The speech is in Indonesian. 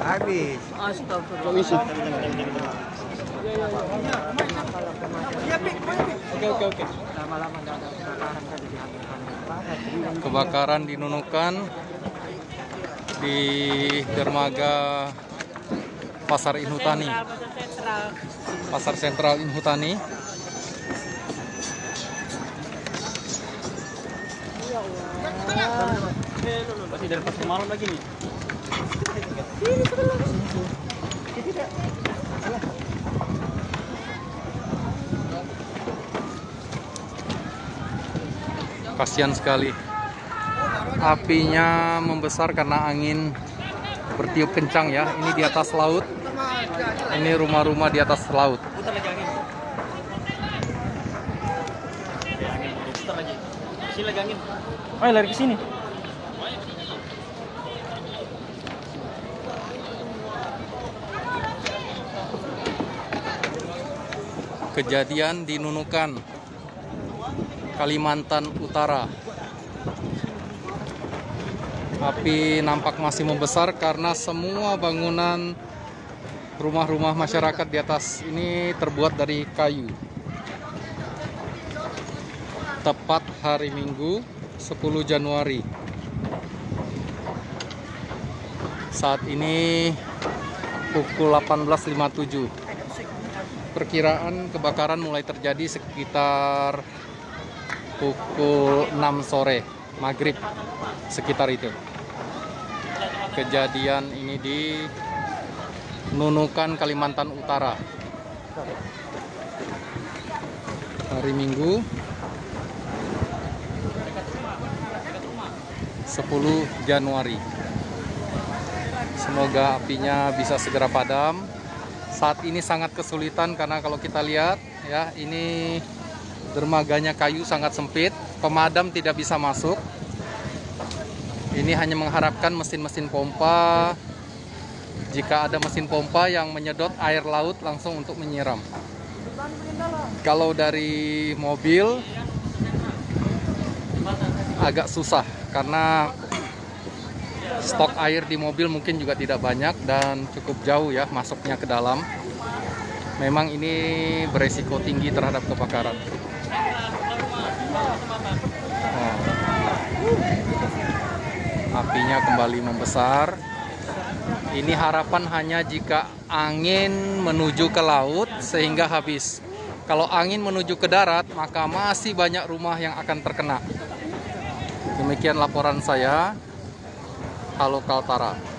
Habis. Kebakaran dihamilkan. kebakaran di Nunukan di dermaga Pasar Inhutani, Pasar sentral. Pasar Masih dari pasar malam lagi nih. Kasihan sekali. Apinya membesar karena angin bertiup kencang ya. Ini di atas laut. Ini rumah-rumah di atas laut. Putar lagi angin. Oke, angin. Putar lagi. Sini lagi angin. Ayo lari ke sini. Kejadian di Nunukan, Kalimantan Utara. Api nampak masih membesar karena semua bangunan rumah-rumah masyarakat di atas ini terbuat dari kayu. Tepat hari Minggu 10 Januari. Saat ini pukul 18.57. Perkiraan kebakaran mulai terjadi sekitar pukul 6 sore, maghrib, sekitar itu. Kejadian ini di Nunukan, Kalimantan Utara. Hari Minggu 10 Januari. Semoga apinya bisa segera padam. Saat ini sangat kesulitan karena kalau kita lihat ya ini dermaganya kayu sangat sempit, pemadam tidak bisa masuk. Ini hanya mengharapkan mesin-mesin pompa. Jika ada mesin pompa yang menyedot air laut langsung untuk menyiram. Kalau dari mobil agak susah karena stok air di mobil mungkin juga tidak banyak dan cukup jauh ya masuknya ke dalam. Memang ini beresiko tinggi terhadap kebakaran. Oh. Apinya kembali membesar. Ini harapan hanya jika angin menuju ke laut sehingga habis. Kalau angin menuju ke darat, maka masih banyak rumah yang akan terkena. Demikian laporan saya. Halo Kaltara.